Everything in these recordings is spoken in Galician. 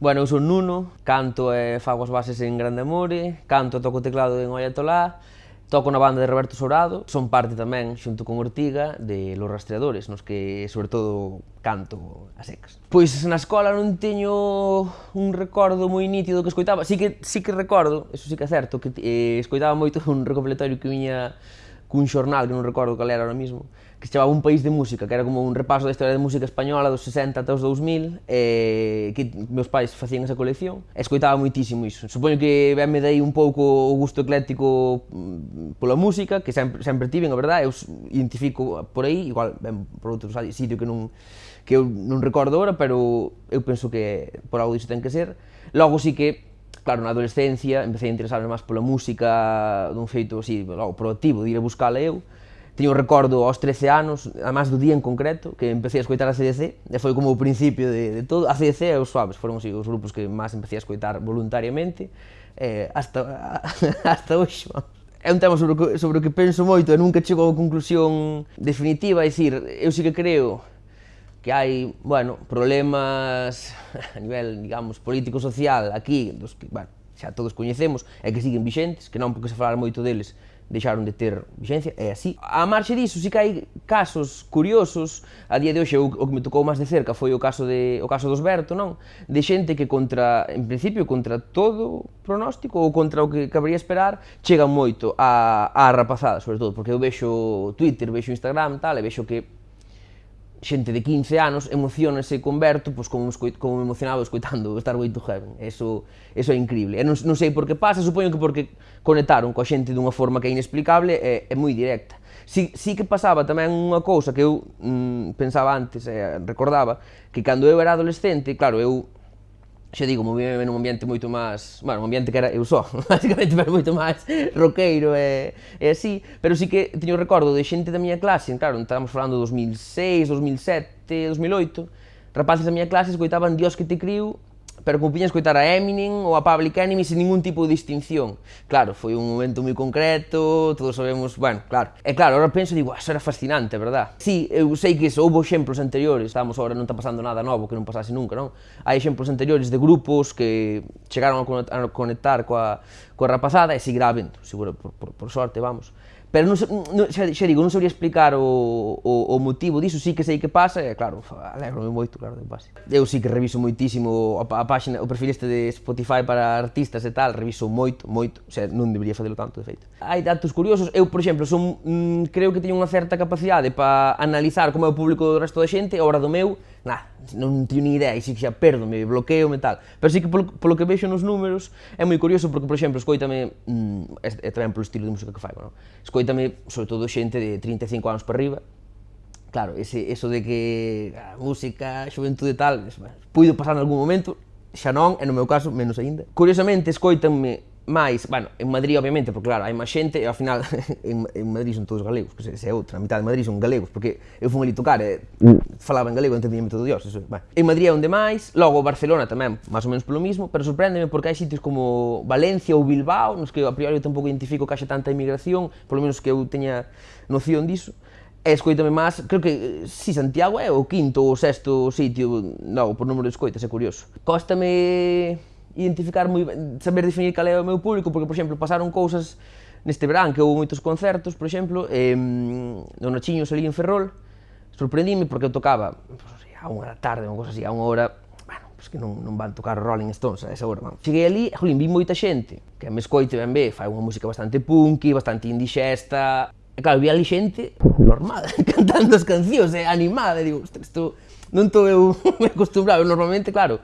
Bueno, eu son Nuno, canto e fago as bases en Grande Amore, canto e toco teclado en Ollatolá, toco na banda de Roberto Sourado, son parte tamén, xunto con Ortiga, de Los Rastreadores, nos que, sobre todo, canto a secas. Pois na escola non teño un recordo moi nítido que escoitaba, sí que, sí que recordo, eso sí que é certo, que eh, escoitaba moito un recopilatorio que viña cun xornal que non recordo cal era ahora mismo, que se chamaba Un País de Música, que era como un repaso da historia de música española dos 60 até os 2000, e que meus pais facían esa colección, e escoitaba moitísimo iso. Supoño que ben me dei un pouco o gusto ecléctico mm, pola música, que sempre, sempre tiven, a verdade, eu identifico por aí, igual ben por outro sitio que non que eu non recordo agora, pero eu penso que por algo disso ten que ser. Logo sí que claro, na adolescencia empecé a interesarme máis pola música dun feito así, logo, proactivo, de ir a buscala eu. Teño recordo aos 13 anos, a máis do día en concreto, que empecé a escoitar a CDC, e foi como o principio de, de todo. A CDC e os Suaves foron así, os grupos que máis empecé a escoitar voluntariamente, eh, hasta, hasta hoxe, vamos é un tema sobre o que, sobre o que penso moito e nunca chego a unha conclusión definitiva, é dicir, eu sí que creo que hai, bueno, problemas a nivel, digamos, político-social aquí, dos que, bueno, xa todos coñecemos, e que siguen vixentes, que non porque se falar moito deles deixaron de ter vixencia, é así. A marxe disso, si que hai casos curiosos, a día de hoxe o, o que me tocou máis de cerca foi o caso, de, o caso dos Berto, non? De xente que contra, en principio, contra todo pronóstico ou contra o que cabría esperar, chega moito a, a rapazada, sobre todo, porque eu vexo Twitter, vexo Instagram, tal, e vexo que xente de 15 anos emocionase con Berto pois, como, como me emocionaba escoitando Star Way to Heaven. Eso, eso é increíble. E non, non sei por que pasa, supoño que porque conectaron coa xente dunha forma que é inexplicable e, é moi directa. Si, si que pasaba tamén unha cousa que eu mm, pensaba antes, eh, recordaba, que cando eu era adolescente, claro, eu xa digo, movíme nun ambiente moito máis, bueno, un ambiente que era eu só, basicamente, pero moito máis roqueiro e, eh, e eh, así, pero sí que teño recordo de xente da miña clase, claro, estábamos falando de 2006, 2007, 2008, rapaces da miña clase escoitaban Dios que te criu pero pupiña escoitar a Eminem ou a Public Enemy sin ningún tipo de distinción. Claro, foi un momento moi concreto, todos sabemos, bueno, claro. E claro, ahora penso e digo, ah, eso era fascinante, verdad? Sí, eu sei que eso, houve exemplos anteriores, estamos agora non está pasando nada novo que non pasase nunca, non? Hai exemplos anteriores de grupos que chegaron a conectar coa, coa rapazada e seguirá habendo, seguro, por, por, por sorte, vamos. Pero non, non, xa, xa digo, non sabría explicar o, o, o motivo diso, sí que sei que pasa, e claro, alegrome moito, claro, de pase. Eu sí que reviso moitísimo a, a páxina, o perfil este de Spotify para artistas e tal, reviso moito, moito, o sea, non debería facelo tanto, de feito. Hai datos curiosos, eu, por exemplo, son, mm, creo que teño unha certa capacidade para analizar como é o público do resto da xente, a hora do meu, nada, non teño ni idea, e si xa perdome, bloqueo e tal. Pero sí que polo, polo que vexo nos números é moi curioso porque, por exemplo, escoítame, mm, é, é tamén polo estilo de música que faigo, non? escoítame, sobre todo, xente de 35 anos para arriba, claro, ese, eso de que a música, a xuventude e tal, puido pasar en algún momento, xa non, e no meu caso, menos aínda. Curiosamente, escoitanme Mais, bueno, en Madrid, obviamente, porque claro, hai máis xente e ao final en, en Madrid son todos galegos, que se é outra, a mitad de Madrid son galegos, porque eu fui ali tocar e falaba en galego, entendíame todo dios, eso, bueno. En Madrid é onde máis, logo Barcelona tamén, máis ou menos polo mismo, pero sorpréndeme porque hai sitios como Valencia ou Bilbao, nos que a priori eu tampouco identifico que haxa tanta emigración, polo menos que eu teña noción diso, e escoitame máis, creo que si Santiago é o quinto ou sexto sitio, non, por número de escoitas, é curioso. Cóstame identificar moi saber definir cal é o meu público, porque, por exemplo, pasaron cousas neste verán, que houve moitos concertos, por exemplo, eh, no Nachiño ali en Ferrol, sorprendíme porque eu tocaba pues, a unha da tarde, unha cosa así, a unha hora, bueno, pues que non, non van tocar Rolling Stones a esa hora, man. Cheguei ali, jolín, vi moita xente, que me escoite ben ve, fai unha música bastante punky, bastante indigesta, e claro, vi ali xente normal, cantando as cancións, eh, animada, e digo, isto non estou eu acostumbrado, normalmente, claro,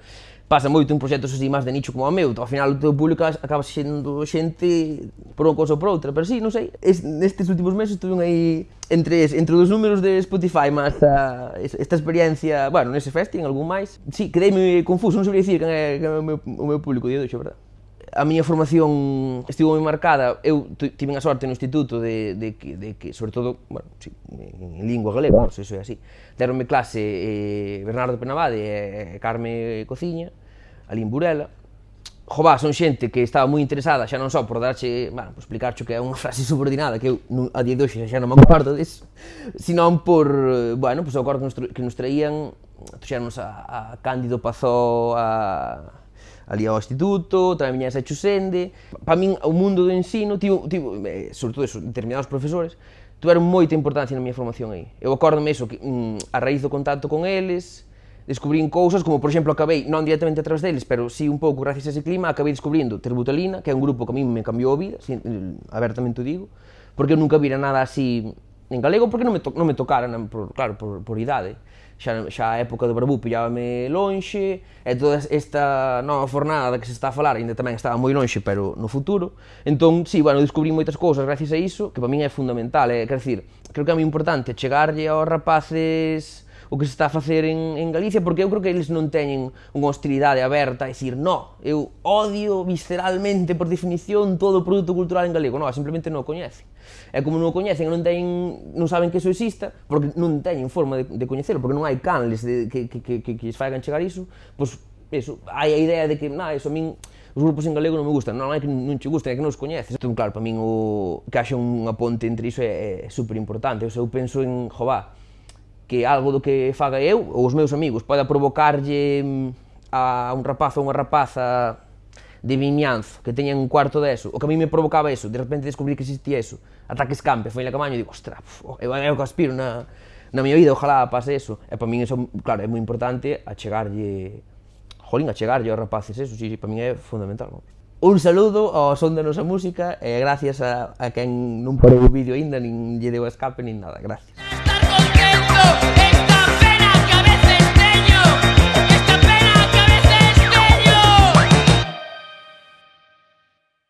pasa moito en proxectos así máis de nicho como o meu, ao final o teu público acaba sendo xente por unha cosa ou por outra, pero sí, non sei, es, nestes últimos meses estuve aí entre, entre os números de Spotify máis a, esta experiencia, bueno, nese festival, en algún máis, sí, quedei confuso, non sabría dicir quen é, que é o, meu, o meu público, de hoxe, verdad a miña formación estivo moi marcada, eu tive a sorte no instituto de, de, que, de que, sobre todo, bueno, sí, en lingua galega, non sei se é así, deronme clase eh, Bernardo Penavade e eh, Carme Cociña, ali en Burela, Jová, son xente que estaba moi interesada, xa non só por darche, bueno, por explicarche que é unha frase subordinada, que eu a día de hoxe xa non me acordo disso, senón por, bueno, pois pues, o acordo que nos traían, trouxernos a, a Cándido Pazó, a, ali ao instituto, tamén viña esa Chusende. Para min, o mundo do ensino, tivo, tivo, eh, sobre todo eso, determinados profesores, tiveron moita importancia na miña formación aí. Eu acordome eso, que, mm, a raíz do contacto con eles, descubrín cousas como, por exemplo, acabei, non directamente atrás deles, pero sí un pouco gracias a ese clima, acabei descubrindo Terbutalina, que é un grupo que a mí me cambiou a vida, sin, eh, abertamente o digo, porque eu nunca vira nada así en galego porque non me, to, non me tocaran, por, claro, por, por idade. Xa, xa a época do Barbú pillábame lonxe, e toda esta nova fornada que se está a falar ainda tamén estaba moi lonxe, pero no futuro. Entón, sí, bueno, descubrí moitas cousas gracias a iso, que para min é fundamental, é, quer decir, creo que é moi importante chegarlle aos rapaces o que se está a facer en, en Galicia, porque eu creo que eles non teñen unha hostilidade aberta a dicir no, eu odio visceralmente, por definición, todo o produto cultural en galego. Non, simplemente non o coñecen. E como non o coñecen e non, teñen, non saben que iso exista, porque non teñen forma de, de coñecelo, porque non hai canles de, que, que, que, que, que lles fagan chegar iso, pois eso, hai a idea de que, na, eso a min os grupos en galego non me gustan, non é que non che gusten, é que non os coñeces. Entón, claro, para min o que haxa unha ponte entre iso é, é super importante. Eu penso en, jová, que algo do que faga eu ou os meus amigos poda provocarlle mm, a un rapaz ou unha rapaza de Vimianzo, que teñen un cuarto de eso, o que a mí me provocaba eso, de repente descubrí que existía eso, ataques campe, foi na camaño, e digo, ostra, pf, eu, oh, eu que aspiro na, na miña vida, ojalá pase eso, e para min eso, claro, é moi importante achegarlle, jolín, achegarlle aos rapaces eso, sí, sí, para min é fundamental, vamos. Un saludo ao son da nosa música e gracias a, a quen non parou o vídeo aínda, nin lle deu escape, nin nada, gracias.